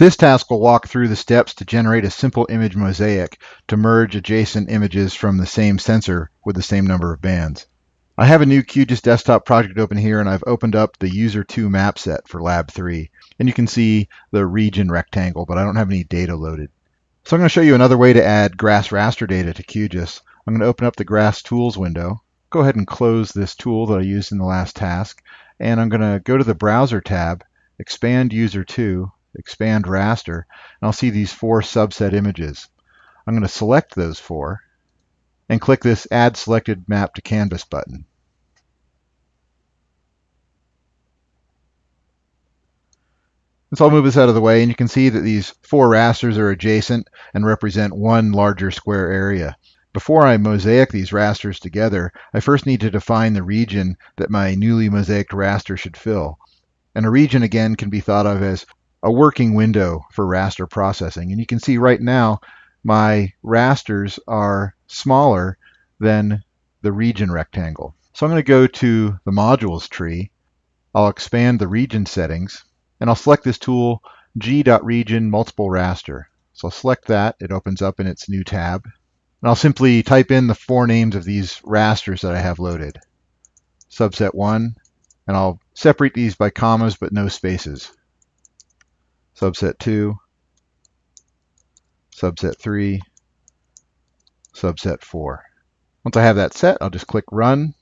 This task will walk through the steps to generate a simple image mosaic to merge adjacent images from the same sensor with the same number of bands. I have a new QGIS desktop project open here and I've opened up the user 2 map set for lab 3 and you can see the region rectangle but I don't have any data loaded. So I'm going to show you another way to add GRASS raster data to QGIS. I'm going to open up the GRASS tools window, go ahead and close this tool that I used in the last task and I'm going to go to the browser tab, expand user 2 expand raster, and I'll see these four subset images. I'm going to select those four and click this Add Selected Map to Canvas button. So I'll move this out of the way, and you can see that these four rasters are adjacent and represent one larger square area. Before I mosaic these rasters together, I first need to define the region that my newly mosaiced raster should fill. And a region, again, can be thought of as a working window for raster processing. And you can see right now my rasters are smaller than the region rectangle. So I'm going to go to the modules tree. I'll expand the region settings and I'll select this tool g.region multiple raster. So I'll select that. It opens up in its new tab. And I'll simply type in the four names of these rasters that I have loaded. Subset 1, and I'll separate these by commas but no spaces subset 2, subset 3, subset 4. Once I have that set, I'll just click Run.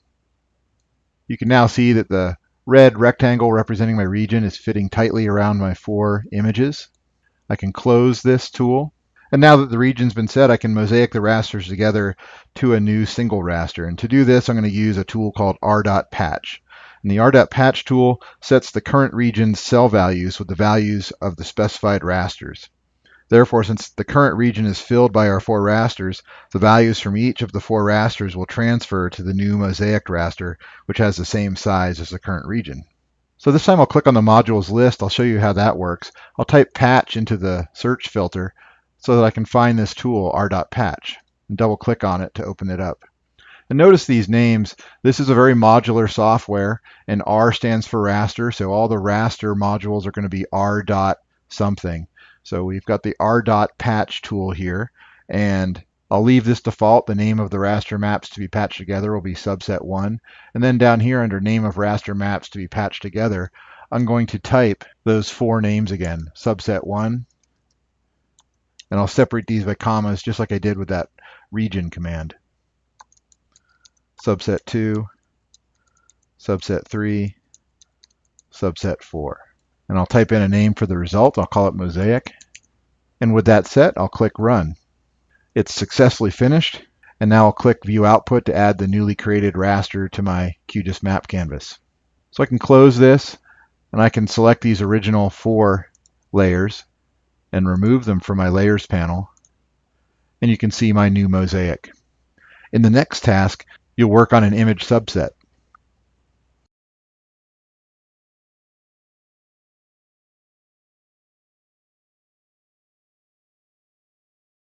You can now see that the red rectangle representing my region is fitting tightly around my four images. I can close this tool. And now that the region's been set, I can mosaic the rasters together to a new single raster. And to do this, I'm going to use a tool called r.patch. And the r.patch tool sets the current region's cell values with the values of the specified rasters. Therefore, since the current region is filled by our four rasters, the values from each of the four rasters will transfer to the new mosaic raster, which has the same size as the current region. So this time I'll click on the modules list. I'll show you how that works. I'll type patch into the search filter so that I can find this tool, r.patch, and double click on it to open it up. And notice these names. This is a very modular software, and R stands for raster, so all the raster modules are going to be R dot something. So we've got the R dot patch tool here, and I'll leave this default. The name of the raster maps to be patched together will be subset 1. And then down here under name of raster maps to be patched together, I'm going to type those four names again, subset 1. And I'll separate these by commas just like I did with that region command subset 2, subset 3, subset 4. And I'll type in a name for the result. I'll call it Mosaic. And with that set, I'll click Run. It's successfully finished. And now I'll click View Output to add the newly created raster to my QGIS map canvas. So I can close this, and I can select these original four layers and remove them from my Layers panel. And you can see my new mosaic. In the next task, you'll work on an image subset.